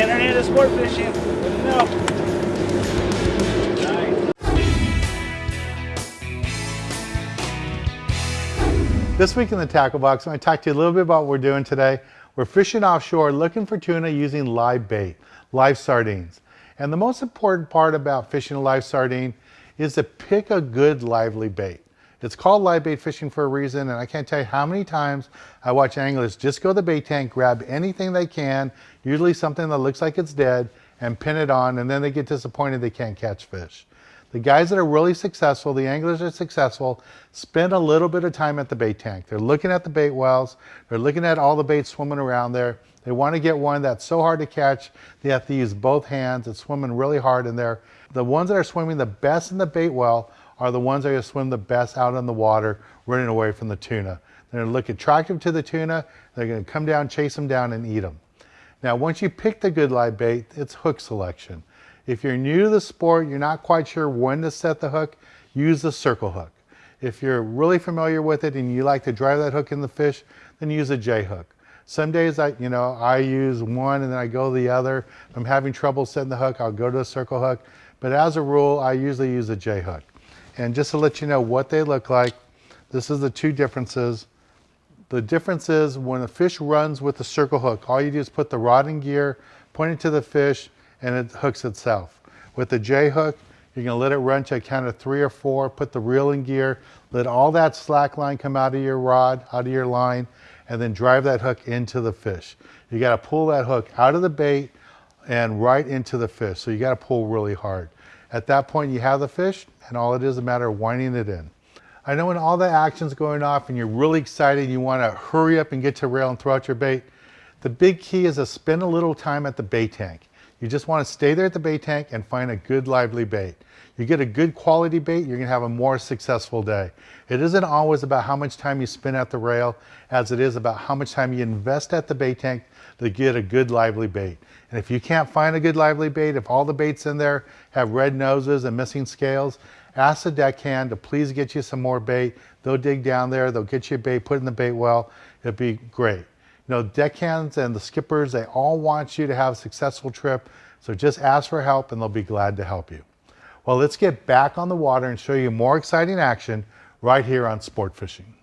sport fishing. This week in the Tackle Box, I'm going to talk to you a little bit about what we're doing today. We're fishing offshore looking for tuna using live bait, live sardines. And the most important part about fishing a live sardine is to pick a good lively bait. It's called live bait fishing for a reason, and I can't tell you how many times I watch anglers just go to the bait tank, grab anything they can, usually something that looks like it's dead, and pin it on, and then they get disappointed they can't catch fish. The guys that are really successful, the anglers that are successful, spend a little bit of time at the bait tank. They're looking at the bait wells. They're looking at all the bait swimming around there. They want to get one that's so hard to catch, they have to use both hands. It's swimming really hard in there. The ones that are swimming the best in the bait well are the ones that are swim the best out in the water, running away from the tuna. They're going to look attractive to the tuna. They're going to come down, chase them down, and eat them. Now, once you pick the good live bait, it's hook selection. If you're new to the sport, you're not quite sure when to set the hook, use the circle hook. If you're really familiar with it and you like to drive that hook in the fish, then use a J hook. Some days I, you know, I use one and then I go the other. If I'm having trouble setting the hook, I'll go to a circle hook. But as a rule, I usually use a J hook. And just to let you know what they look like, this is the two differences. The difference is when a fish runs with the circle hook, all you do is put the rod in gear, point it to the fish, and it hooks itself. With the J hook, you're gonna let it run to a count of three or four, put the reel in gear, let all that slack line come out of your rod, out of your line, and then drive that hook into the fish. You gotta pull that hook out of the bait and right into the fish. So you gotta pull really hard. At that point, you have the fish, and all it is a matter of winding it in. I know when all the action's going off and you're really excited, and you wanna hurry up and get to rail and throw out your bait, the big key is to spend a little time at the bait tank. You just want to stay there at the bait tank and find a good lively bait. You get a good quality bait, you're gonna have a more successful day. It isn't always about how much time you spend at the rail as it is about how much time you invest at the bait tank to get a good lively bait. And if you can't find a good lively bait, if all the baits in there have red noses and missing scales, ask the deckhand to please get you some more bait. They'll dig down there, they'll get you a bait, put in the bait well. It'll be great. Know, deckhands and the skippers, they all want you to have a successful trip. So just ask for help and they'll be glad to help you. Well, let's get back on the water and show you more exciting action right here on Sport Fishing.